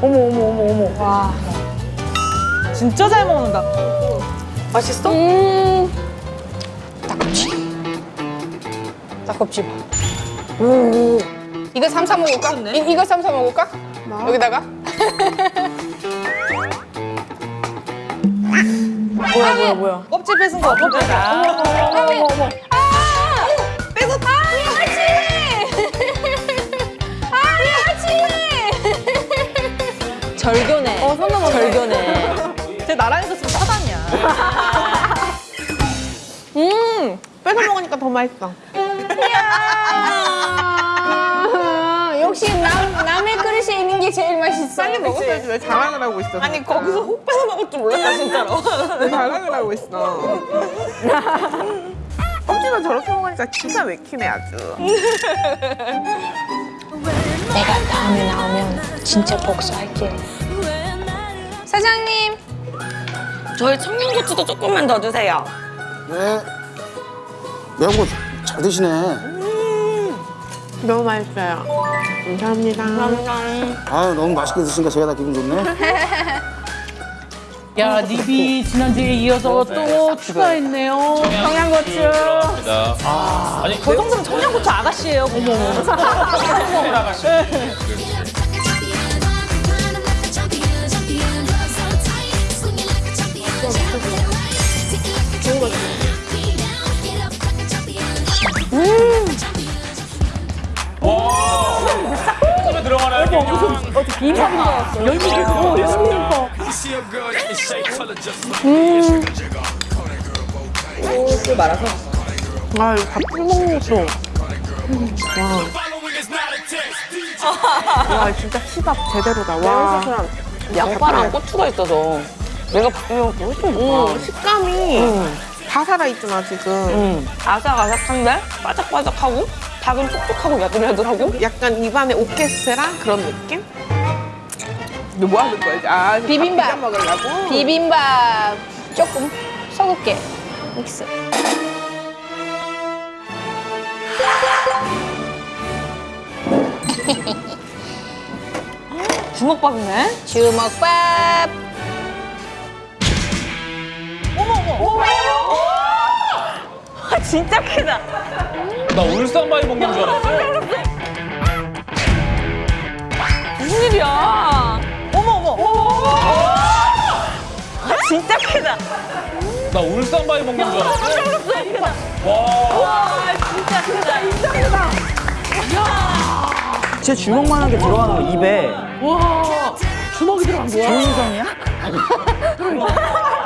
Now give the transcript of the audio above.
어머 어머 어머 어머. 와. 진짜 잘 먹는다. 맛있어? 음. 닭꼬치. 닭꼬치 봐. 이거 삼사 먹을까? 이, 이거 삼사 먹을까? 여기다가? 뭐야 뭐야 뭐야. 껍질 뺏은 거 어떡해? 어머 어머 어머 절교네. 어, 손 넘었네. 절교네. 쟤 나랑 있었으면 사단이야. 음! 뺏어 먹으니까 더 맛있어. 아, 역시 남, 남의 그릇에 있는 게 제일 맛있어. 빨리 먹었어야지 왜 자랑을 하고 있어? 아니 거기서 혹 뺏어 먹을 줄 몰랐다 진짜로. 왜 자랑을 하고 있어? 껍질만 저렇게 먹으니까 기가 막히네 아주. 내가 다음에 나오면 진짜 복수할게. 사장님, 저희 청양고추도 조금만 더 주세요. 네. 매운 거 잘 드시네. 너무 맛있어요. 감사합니다. 아유, 너무 맛있게 드시니까 제가 다 기분 좋네. 야 립이 지난주에 이어서 또 추가했네요. 청양고추. 아 니저 정도면 청양고추 아가씨예요. 어머 어머. 손에 들어가나요? 그냥 비빔밥인 줄 알았어. 열무김. 오 열무김밥. 아 이거 밥풀 먹는 것도. 와. 와 진짜 시밥 제대로다. 와. 양파랑 고추가 있어서 내가 바꾸면 훨씬 좋다. 음, 식감이 다 살아있잖아 지금. 음, 아삭아삭한데 바삭바삭하고 닭은 촉촉하고 야들야들하고 약간 입안에 오케스트라 그런 느낌? 너 뭐 하는 거야? 이제? 아, 비빔밥. 먹으려고? 비빔밥 조금 섞을게. 믹스. 주먹밥이네. 주먹밥. 아, 진짜 크다. 나 울산 바위 먹는 줄 알았어. 무슨 일이야? 어머 어머. 아, 진짜 크다. 나 울산 바위 먹는 줄 알았어. 와. 제 주먹만한 게 들어가는 거 입에 와 주먹이 들어간 거야? 조인성이야?